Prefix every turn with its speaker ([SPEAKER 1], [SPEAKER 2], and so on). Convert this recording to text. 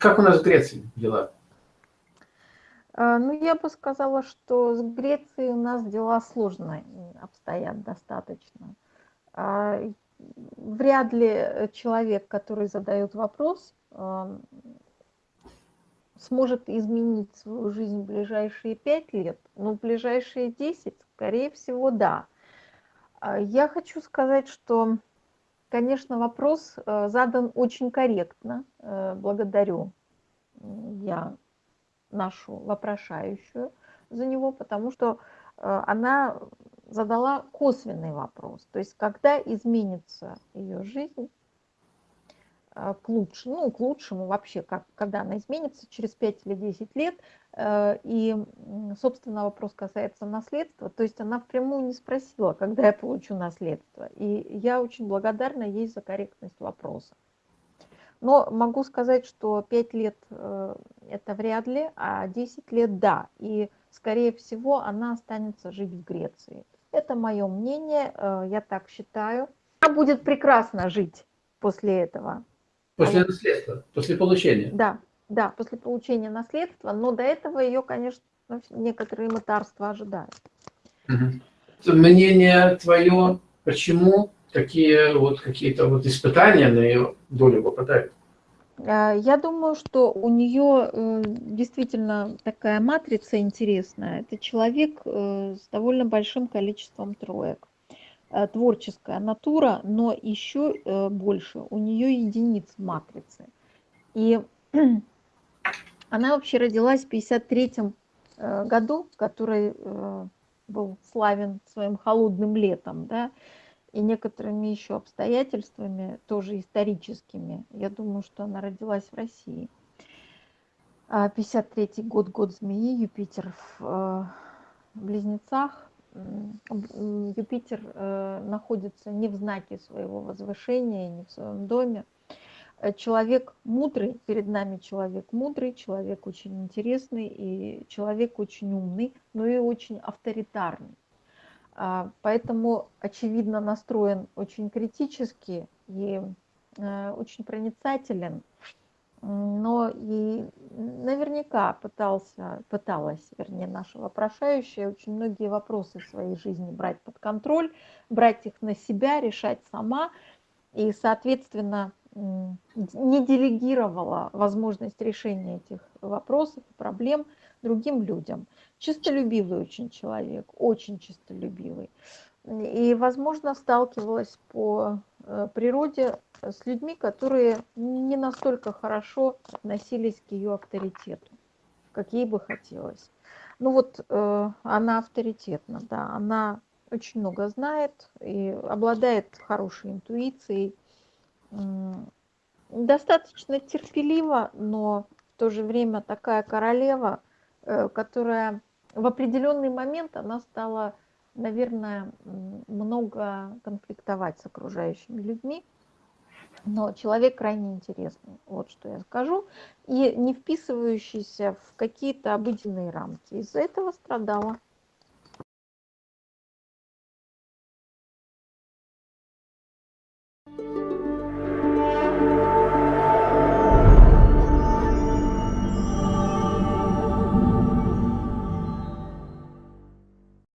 [SPEAKER 1] как у нас в Греции дела?
[SPEAKER 2] А, ну, я бы сказала, что с Грецией у нас дела сложно обстоят достаточно. А, вряд ли человек, который задает вопрос, сможет изменить свою жизнь в ближайшие пять лет, но в ближайшие десять, скорее всего, да. А, я хочу сказать, что, конечно, вопрос э, задан очень корректно. Э, благодарю я нашу вопрошающую за него, потому что э, она задала косвенный вопрос. То есть, когда изменится ее жизнь, к лучшему, ну, к лучшему вообще, как, когда она изменится через 5 или 10 лет. Э, и, собственно, вопрос касается наследства. То есть она впрямую не спросила, когда я получу наследство. И я очень благодарна ей за корректность вопроса. Но могу сказать, что 5 лет э, это вряд ли, а 10 лет да. И, скорее всего, она останется жить в Греции. Это мое мнение, э, я так считаю. Она будет прекрасно жить после этого.
[SPEAKER 1] После наследства, после получения.
[SPEAKER 2] Да, да, после получения наследства, но до этого ее, конечно, некоторые мытарства ожидают.
[SPEAKER 1] Угу. Мнение твое, почему такие вот какие-то вот испытания на ее долю попадают?
[SPEAKER 2] А, я думаю, что у нее э, действительно такая матрица интересная. Это человек э, с довольно большим количеством троек. Э, творческая натура, но еще больше у нее единиц в матрице. И она вообще родилась в 53 э, году, который был славен своим холодным летом, да, и некоторыми еще обстоятельствами, тоже историческими. Я думаю, что она родилась в России. 53 а год, год змеи, Юпитер в Близнецах, Юпитер э, находится не в знаке своего возвышения, не в своем доме. Э, человек мудрый, перед нами человек мудрый, человек очень интересный и человек очень умный, но и очень авторитарный. А, поэтому, очевидно, настроен очень критически и э, очень проницателен но и наверняка пытался, пыталась, вернее, наша вопрошающая очень многие вопросы в своей жизни брать под контроль, брать их на себя, решать сама, и, соответственно, не делегировала возможность решения этих вопросов и проблем другим людям. Чистолюбивый очень человек, очень чистолюбивый. И, возможно, сталкивалась по э, природе с людьми, которые не настолько хорошо относились к ее авторитету, как ей бы хотелось. Ну вот э, она авторитетна, да, она очень много знает и обладает хорошей интуицией, достаточно терпелива, но в то же время такая королева, э, которая в определенный момент она стала наверное, много конфликтовать с окружающими людьми. Но человек крайне интересный, вот что я скажу, и не вписывающийся в какие-то обыденные рамки. Из-за этого страдала.